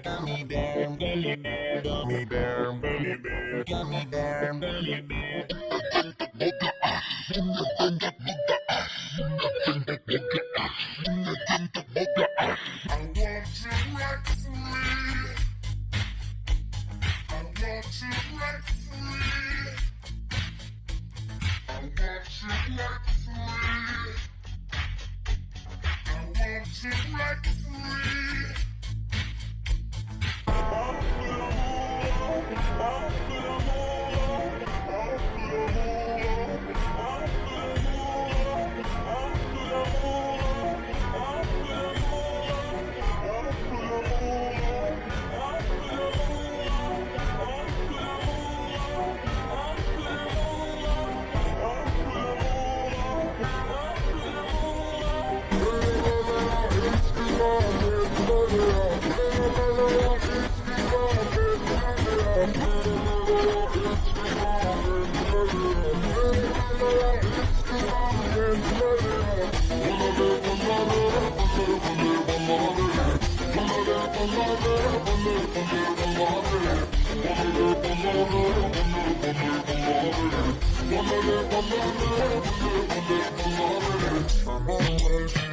Gummy bear, bear, gummy bear, bear, gummy bear, bear, gummy bear, bear. I want you right for me you like a free. I want to like free. I'm alive.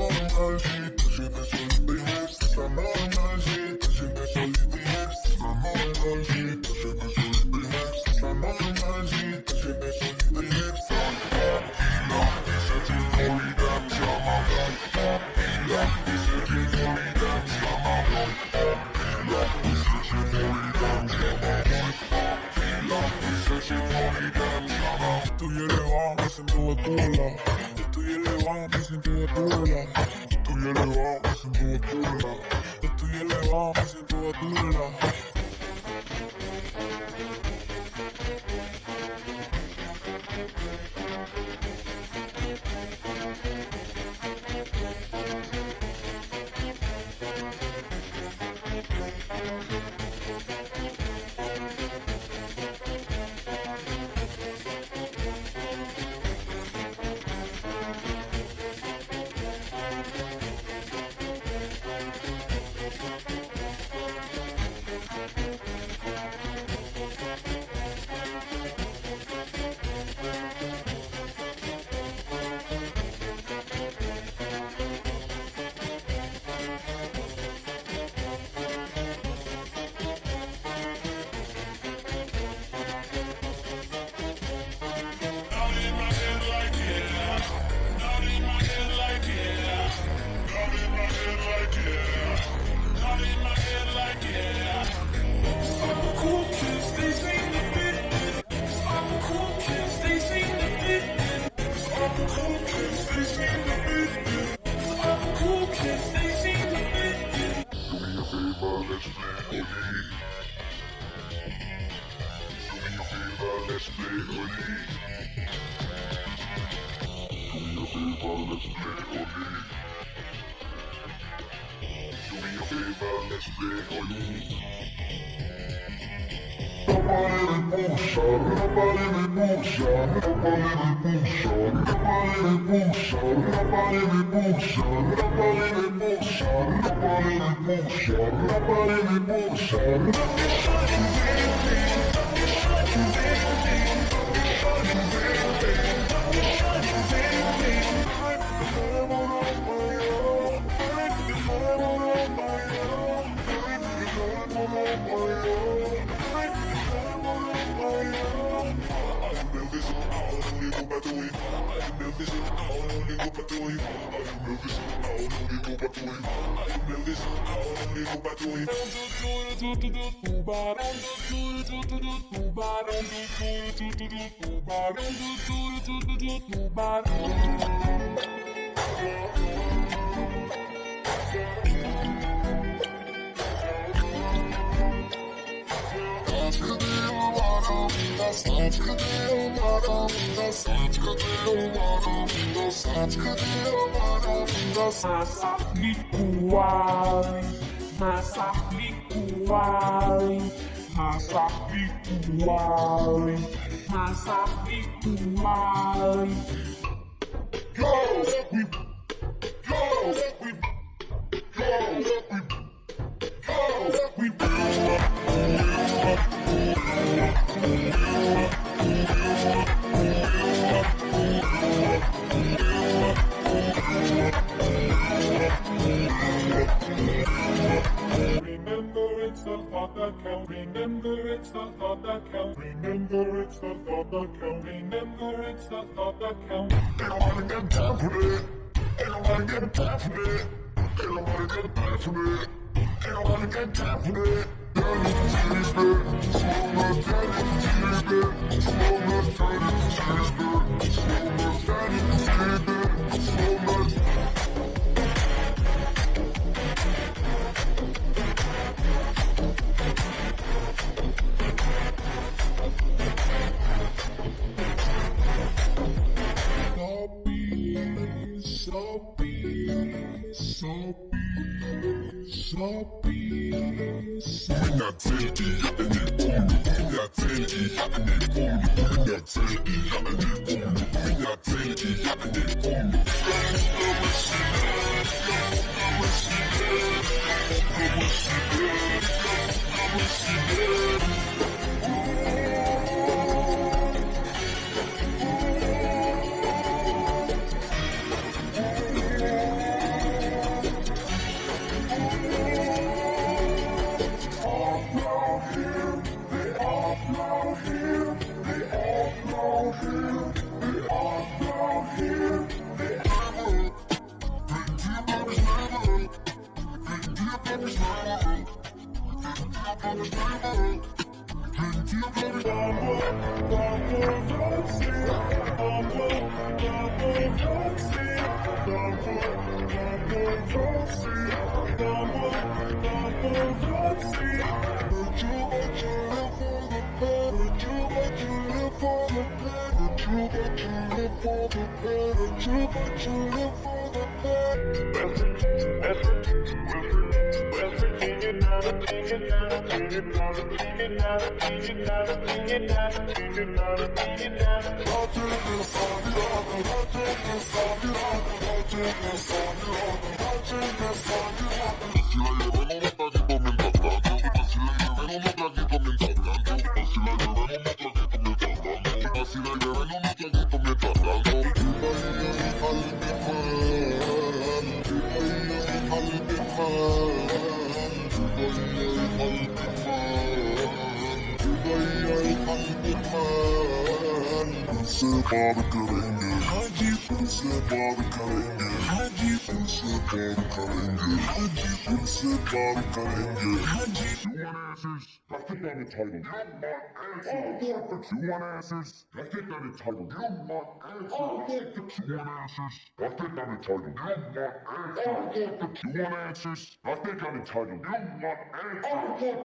normal, si te sientes olvidé Está normal, si te sientes olvidé Está normal, si te sientes olvidé Está normal, si te sientes olvidé Papila, dice que no olvidan, se amarán Papila, dice que no olvidan, se amarán Papila, dice que no olvidan, se amarán Papila, dice que no olvidan, se amarán Tú y el Eva, me siento de tu lado elevado, es en toda altura. Estoy elevado, es en toda altura. Estoy elevado, es en toda altura. let's play. Do me a favor, let's play. Nobody me puxa, nobody me puxa, nobody me puxa, nobody me puxa, nobody me puxa, nobody me puxa, nobody me puxa, nobody me puxa, nobody me puxa. Don't patouille, I am nervous, I don't need no patouille, I am nervous, I don't need no patouille, I am nervous, I don't need no patouille. I'm just doing it to do too bad, I'm just doing it to do too bad, I'm just doing it to do too bad, I'm just doing it to do too bad. Masa likuai, masa likuai, masa likuai, masa likuai. Go, we, counts. Remember it's the thought that counts. Got time for that. Ain't nobody got time for that. Ain't nobody got time for that. Ain't nobody got time for that. Daddy, cheese bit, smoke daddy, cheese bit, smoke daddy, cheese bit, smoke daddy, cheese bit, smoke soppy. Mina teki en el mina teki en el culo, mina teki en el culo, mina teki en el culo. You want answers? I think I'm entitled. You want answers? You want answers? I think I'm entitled. You want answers? You want answers? I think I'm entitled. You want answers? You want answers? I think I'm entitled. You want answers?